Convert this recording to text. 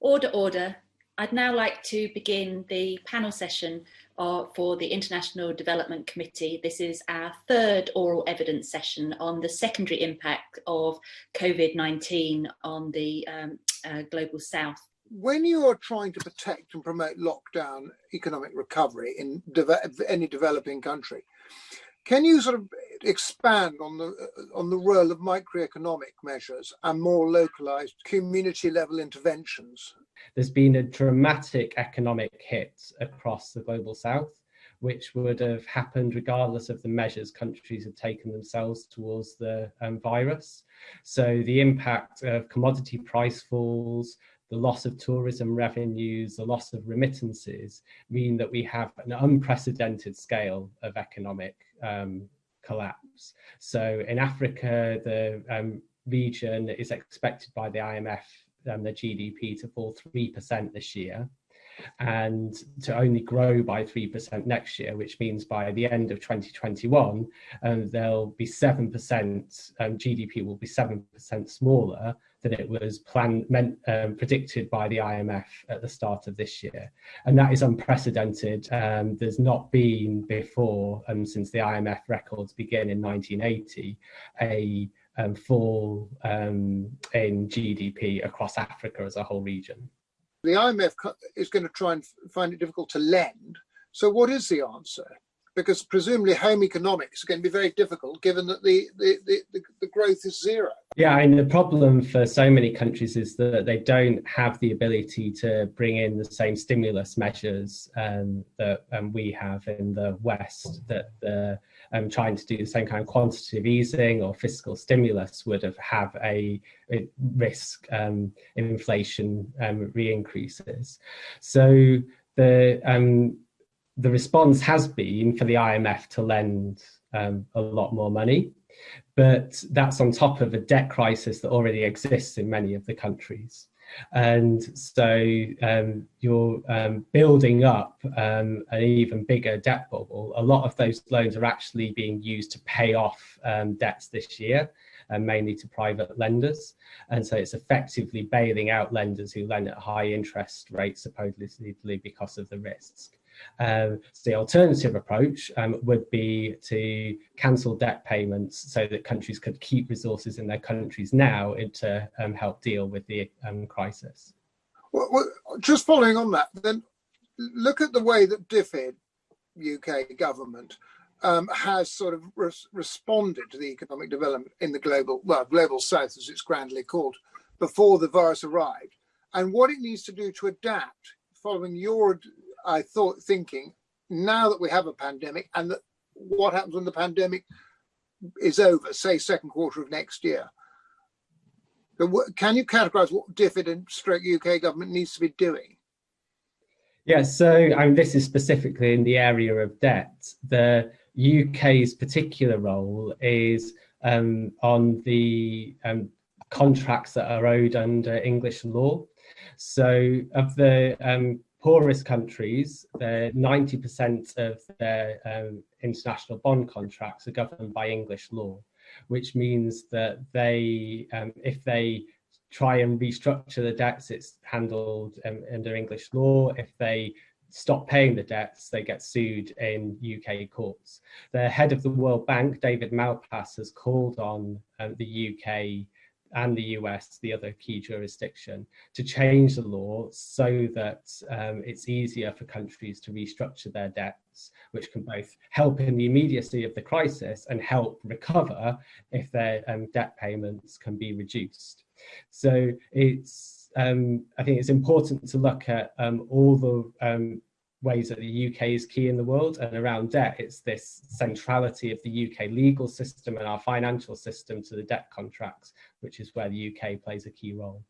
Order, order. I'd now like to begin the panel session uh, for the International Development Committee. This is our third oral evidence session on the secondary impact of COVID-19 on the um, uh, Global South. When you are trying to protect and promote lockdown economic recovery in de any developing country, can you sort of expand on the on the role of microeconomic measures and more localized community level interventions? There's been a dramatic economic hit across the global south which would have happened regardless of the measures countries have taken themselves towards the um, virus. So the impact of commodity price falls, the loss of tourism revenues, the loss of remittances mean that we have an unprecedented scale of economic um, collapse. So in Africa, the um, region is expected by the IMF um, the GDP to fall 3% this year and to only grow by 3% next year, which means by the end of 2021, um, there'll be 7%, um, GDP will be 7% smaller than it was planned, meant, um, predicted by the IMF at the start of this year. And that is unprecedented. Um, there's not been before, um, since the IMF records begin in 1980, a um, fall um, in GDP across Africa as a whole region. The IMF is going to try and find it difficult to lend. So what is the answer? Because presumably home economics are going to be very difficult given that the, the, the, the, growth is zero. Yeah, and the problem for so many countries is that they don't have the ability to bring in the same stimulus measures um, that um, we have in the West, that the um, trying to do the same kind of quantitative easing or fiscal stimulus would have have a, a risk um, inflation um, re-increases. So the um, the response has been for the IMF to lend um, a lot more money, but that's on top of a debt crisis that already exists in many of the countries. And so um, you're um, building up um, an even bigger debt bubble. A lot of those loans are actually being used to pay off um, debts this year, and mainly to private lenders. And so it's effectively bailing out lenders who lend at high interest rates, supposedly because of the risks. Um, so the alternative approach um, would be to cancel debt payments so that countries could keep resources in their countries now to um, help deal with the um, crisis. Well, well, just following on that, then look at the way that DFID, UK government, um, has sort of res responded to the economic development in the global, well, global south as it's grandly called, before the virus arrived, and what it needs to do to adapt following your I thought thinking now that we have a pandemic and that what happens when the pandemic is over, say second quarter of next year. Can you categorize what DFID stroke UK government needs to be doing? Yeah, so I mean, this is specifically in the area of debt. The UK's particular role is um, on the um, contracts that are owed under English law. So of the um, poorest countries, 90% of their um, international bond contracts are governed by English law, which means that they, um, if they try and restructure the debts, it's handled um, under English law. If they stop paying the debts, they get sued in UK courts. The head of the World Bank, David Malpass, has called on um, the UK and the US, the other key jurisdiction, to change the law so that um, it's easier for countries to restructure their debts, which can both help in the immediacy of the crisis and help recover if their um, debt payments can be reduced. So it's, um, I think it's important to look at um, all the um, ways that the UK is key in the world and around debt it's this centrality of the UK legal system and our financial system to the debt contracts which is where the UK plays a key role.